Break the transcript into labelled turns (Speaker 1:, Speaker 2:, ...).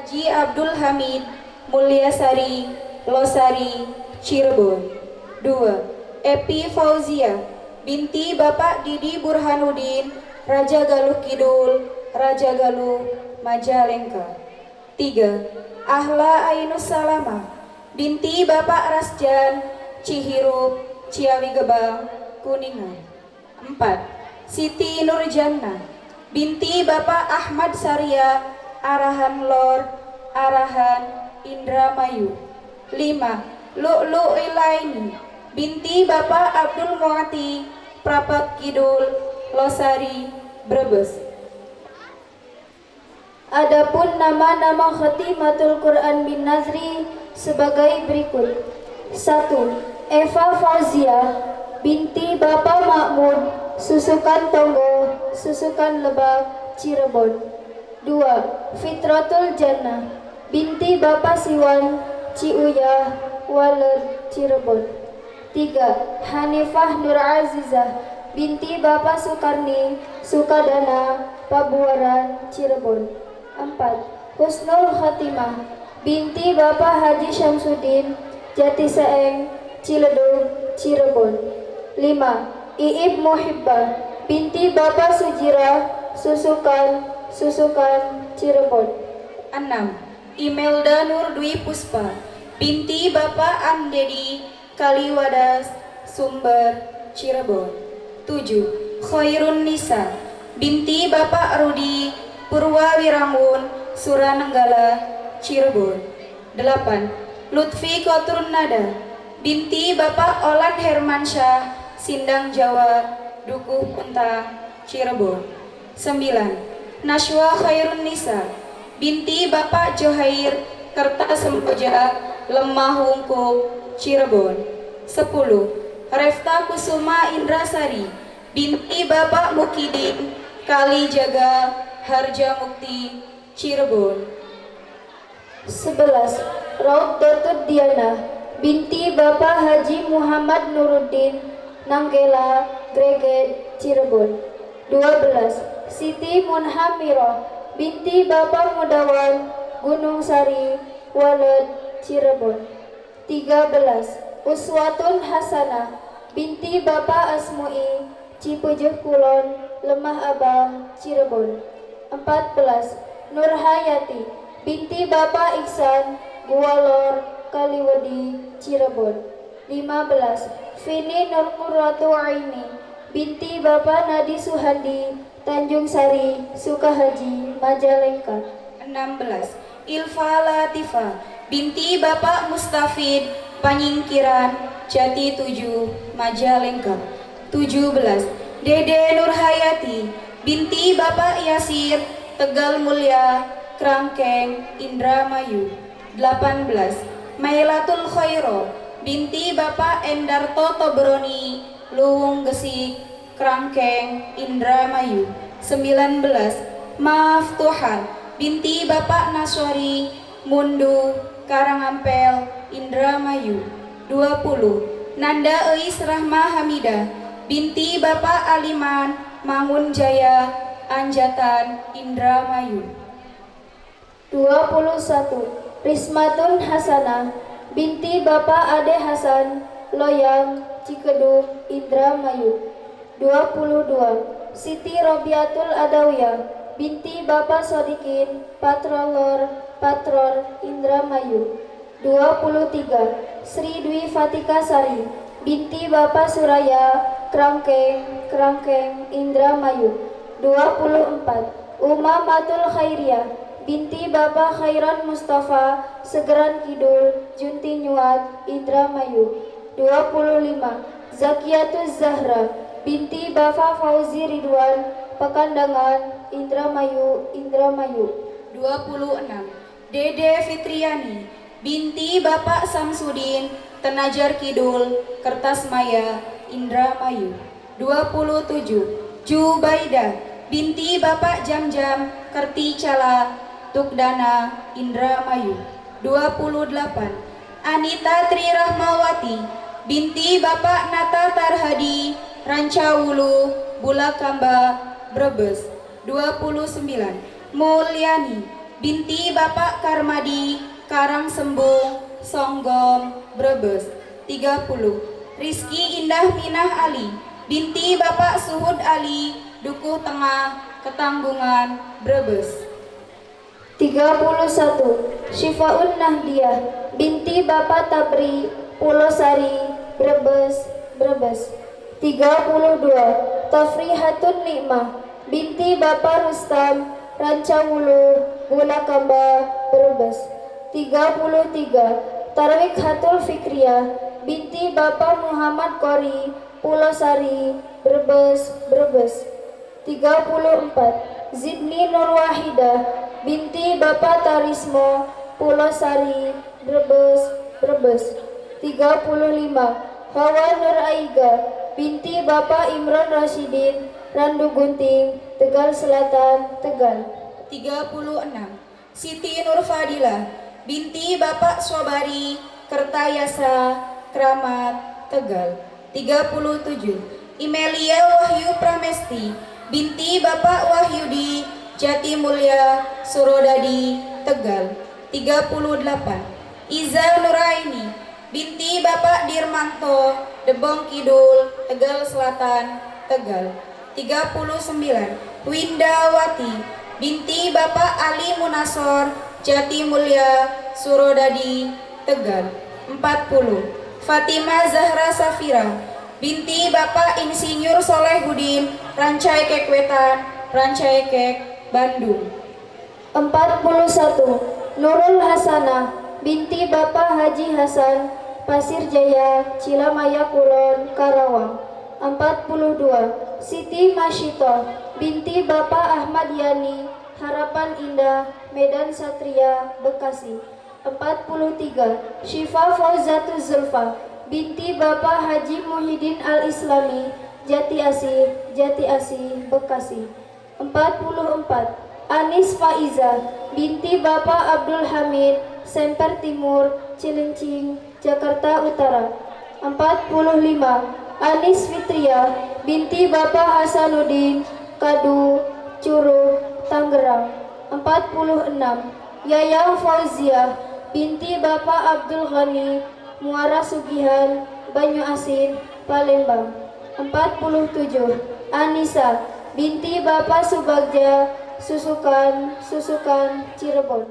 Speaker 1: Haji Abdul Hamid Mulyasari Losari Cirebon 2. Epi Fauzia binti Bapak Didi Burhanuddin Raja Galuh Kidul Raja Galuh Majalengka 3. Ahla Ainus Salama binti Bapak Rasjan Cihirup Ciawi Gebang Kuningan 4. Siti Nurjana binti Bapak Ahmad Sarya Arahan Lor Arahan Indramayu 5. Lu'lu Ilaini binti Bapak Abdul Muati Prapat Kidul Losari Brebes
Speaker 2: Adapun nama-nama khatimatul Quran bin Nazri sebagai berikut 1. Eva Fauzia binti Bapak Makmud Susukan Tonggo Susukan Lebak Cirebon 2. Fitratul Jannah binti Bapak Siwan Ciuyah Waled Cirebon 3. Hanifah Nur Azizah binti Bapak Sukarni Sukadana Pabuaran Cirebon 4. Husnul Khatimah binti Bapak Haji Syamsuddin Jati Seeng Ciledug Cirebon 5. Iib Muhibbah binti Bapak Sujira Susukan Susukan Cirebon
Speaker 1: 6. Imelda Nur Dwi Puspa binti Bapak Amdedi Kaliwadas Sumber Cirebon 7. Khairun Nisa binti Bapak Rudi Purwawirangun Suranenggala Cirebon 8. Lutfi Koturun Nada binti Bapak Olan Hermansyah Sindang Jawa Dukuh Puntang Cirebon 9. Nashwa Khairun Nisa binti Bapak Johair Kerta Sempoja Lemah Cirebon 10. Refta Kusuma Indrasari binti Bapak Mukidin Kali Jaga Harja Mukti Cirebon
Speaker 2: 11. Raud Datud Diana binti Bapak Haji Muhammad Nuruddin Nanggela Greget Cirebon 12. Siti Munhamirah binti Bapak Mudawan Gunung Sari Waled Cirebon 13. Uswatun Hasanah binti Bapak Asmui Cipujuh Kulon Lemah Abang Cirebon 14. Nurhayati binti Bapak Iksan Gualor Kaliwedi Cirebon 15. Vini Nurmuratu Aini binti Bapak Nadi Suhandi Tanjung Sari Sukahaji Majalengka
Speaker 1: 16. Ilfa Latifa binti Bapak Mustafid Panyingkiran Jati 7 Majalengka 17. Dede Nurhayati binti Bapak Yasir Tegal Mulia Krangkeng Indramayu 18. Mailatul Khairo binti Bapak Endarto Tobroni Luwung Gesik Krangkeng Indramayu 19. Maaf Tuhan. Binti Bapak Naswari Mundu Karangampel Indramayu 20. Nanda Eis Rahma Hamidah binti Bapak Aliman Mangun Jaya Anjatan Indramayu
Speaker 2: 21. Rismatun Hasanah binti Bapak Ade Hasan Loyang Cikedung Indramayu 22. Siti Robiatul Adawiyah binti Bapak Sodikin Patrolor Patrol Indramayu 23. Sri Dwi Fatika Sari binti Bapak Suraya Krangkeng Krangkeng Indramayu 24. Uma Matul Khairiyah binti Bapak Khairan Mustafa Segeran Kidul Junti Nyuat Indramayu 25. Zakiatus Zahra binti Bapak Fauzi Ridwan Pekandangan Indramayu Indramayu
Speaker 1: 26. Dede Fitriani binti Bapak Samsudin Tenajar Kidul Kertas Maya Indramayu 27. Jubaida binti Bapak Jam-Jam Kerti Cala Tukdana Indramayu 28. Anita Tri Rahmawati binti Bapak Nata Tarhadi Rancawulu Bulakamba Brebes 29. Mulyani binti Bapak Karmadi Karangsembung Songgom Brebes 30 Rizky Indah Minah Ali binti Bapak Suhud Ali Dukuh Tengah Ketanggungan Brebes.
Speaker 2: 31 Syifaun Nahdiah binti Bapak Tabri Pulosari Brebes Brebes. 32 Tafrihatun Nikmah binti Bapak Rustam Rancawulu Bulakamba Brebes. 33 Tarwik Hatul Fikriah binti Bapak Muhammad Kori Pulosari Brebes Brebes. 34 Zidni Nurwahidah binti Bapak Tarismo Pulosari Brebes Brebes. 35 Hawa Nur Aiga binti Bapak Imron Rasidin Randu Gunting Tegal Selatan Tegal.
Speaker 1: 36 Siti Nur Fadila binti Bapak Sobari Kertayasa Kramat Tegal. 37 Imelia Wahyu Pramesti binti Bapak Wahyudi Jati Mulia Surodadi Tegal 38 Iza Nuraini binti Bapak Dirmanto Debong Kidul Tegal Selatan Tegal. 39 Windawati binti Bapak Ali Munasor Jati Mulia Surodadi Tegal. 40 Fatima Zahra Safira binti Bapak Insinyur Soleh Budin Rancai Kekwetan Rancai Kek Bandung.
Speaker 2: 41 Nurul Hasanah binti Bapak Haji Hasan Pasir Jaya Cilamaya Kulon Karawang. 42 Siti Masyito binti Bapak Ahmad Yani Harapan Indah Medan Satria Bekasi. 43 Syifa Fauzatu Zulfa binti Bapak Haji Muhyiddin Al-Islami Jati Asih Jati Asih Bekasi. 44 Anis Faiza binti Bapak Abdul Hamid Semper Timur Cilincing Jakarta Utara. 45 Anis Fitria binti Bapak Hasanuddin Kadu Curug Tangerang. 46 Yayang Fauzia binti Bapak Abdul Ghani Muara Sugihan Banyu Asin Palembang. 47 Anissa binti Bapak Subagja Susukan Susukan Cirebon